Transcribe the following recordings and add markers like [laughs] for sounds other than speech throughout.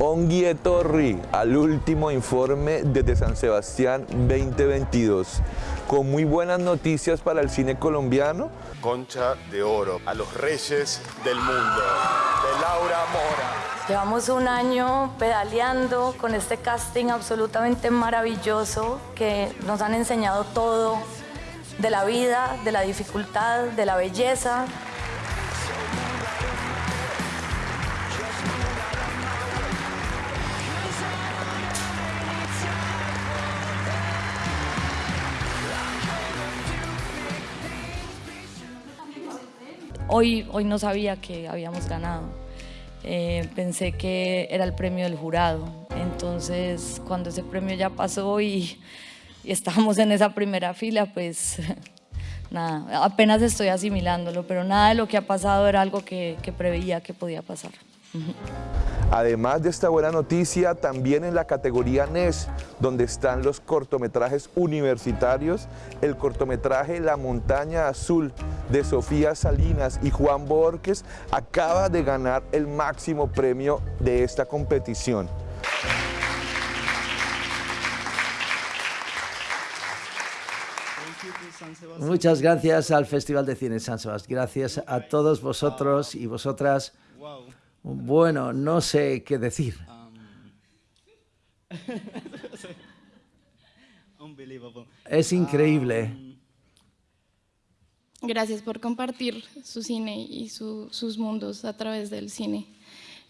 Onguie Torri al último informe desde San Sebastián 2022. Con muy buenas noticias para el cine colombiano. Concha de Oro, a los reyes del mundo, de Laura Mora. Llevamos un año pedaleando con este casting absolutamente maravilloso que nos han enseñado todo de la vida, de la dificultad, de la belleza, Hoy, hoy no sabía que habíamos ganado. Eh, pensé que era el premio del jurado. Entonces, cuando ese premio ya pasó y, y estábamos en esa primera fila, pues [laughs] nada, apenas estoy asimilándolo, pero nada de lo que ha pasado era algo que, que preveía que podía pasar. Además de esta buena noticia, también en la categoría NES, donde están los cortometrajes universitarios, el cortometraje La Montaña Azul de Sofía Salinas y Juan Borges acaba de ganar el máximo premio de esta competición. Muchas gracias al Festival de Cine San Sebastián. Gracias a todos vosotros y vosotras. Bueno, no sé qué decir. [laughs] Es increíble. Gracias por compartir su cine y sus mundos a través del cine.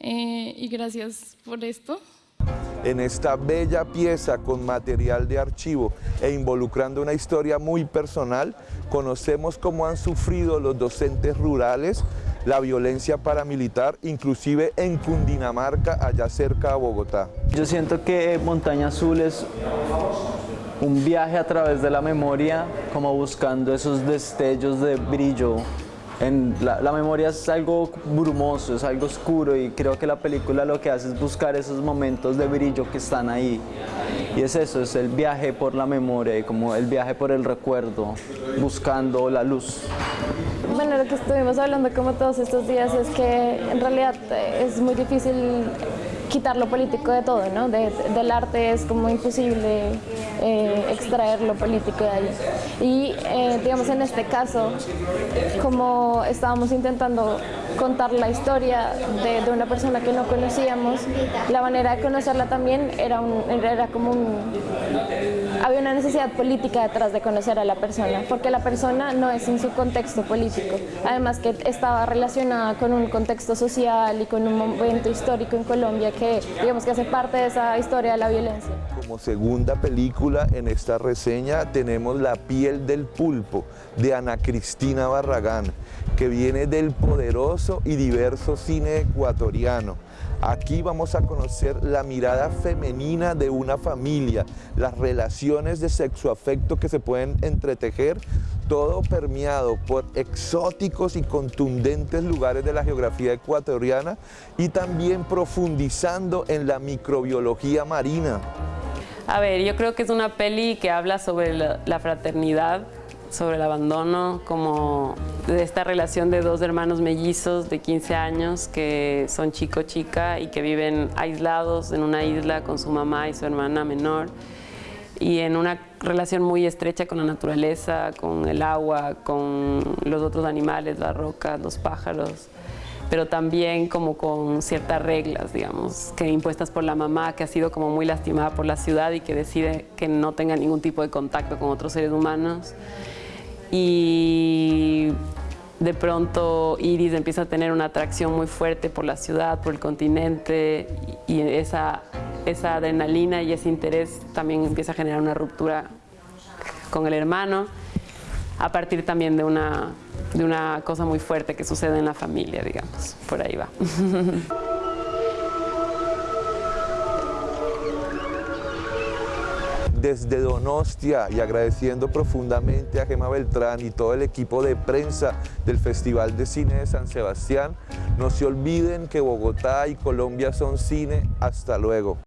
Eh, y gracias por esto. En esta bella pieza con material de archivo e involucrando una historia muy personal, conocemos cómo han sufrido los docentes rurales la violencia paramilitar, inclusive en Cundinamarca, allá cerca de Bogotá. Yo siento que Montaña Azul es un viaje a través de la memoria, como buscando esos destellos de brillo. En la, memoria es algo brumoso, es algo oscuro y creo que la película lo que hace es buscar esos momentos de brillo que están ahí. Y es eso, es el viaje por la memoria, como el viaje por el recuerdo, buscando la luz. Bueno, lo que estuvimos hablando como todos estos días es que en realidad es muy difícil quitar lo político de todo, ¿no? De, del arte es como imposible eh, extraer lo político de ahí. Y eh, digamos en este caso, como estábamos intentando contar la historia de, de, una persona que no conocíamos, la manera de conocerla también era, un, era como un... Había una necesidad política detrás de conocer a la persona, porque la persona no es en su contexto político, además que estaba relacionada con un contexto social y con un momento histórico en Colombia que digamos que hace parte de esa historia de la violencia. Como segunda película en esta reseña tenemos La piel del pulpo de Ana Cristina Barragán, que viene del poderoso y diverso cine ecuatoriano. Aquí vamos a conocer la mirada femenina de una familia, las relaciones de sexo-afecto que se pueden entretejer, todo permeado por exóticos y contundentes lugares de la geografía ecuatoriana y también profundizando en la microbiología marina. A ver, yo creo que es una peli que habla sobre la fraternidad, sobre el abandono, como de esta relación de dos hermanos mellizos de 15 años que son chico-chica y que viven aislados en una isla con su mamá y su hermana menor y en una relación muy estrecha con la naturaleza, con el agua, con los otros animales, las rocas, los pájaros pero también como con ciertas reglas, digamos, que impuestas por la mamá, que ha sido como muy lastimada por la ciudad y que decide que no tenga ningún tipo de contacto con otros seres humanos. Y de pronto Iris empieza a tener una atracción muy fuerte por la ciudad, por el continente y esa, esa adrenalina y ese interés también empieza a generar una ruptura con el hermano a partir también de una, de una cosa muy fuerte que sucede en la familia, digamos, por ahí va. [laughs] desde Donostia y agradeciendo profundamente a Gema Beltrán y todo el equipo de prensa del Festival de Cine de San Sebastián. No se olviden que Bogotá y Colombia son cine. Hasta luego.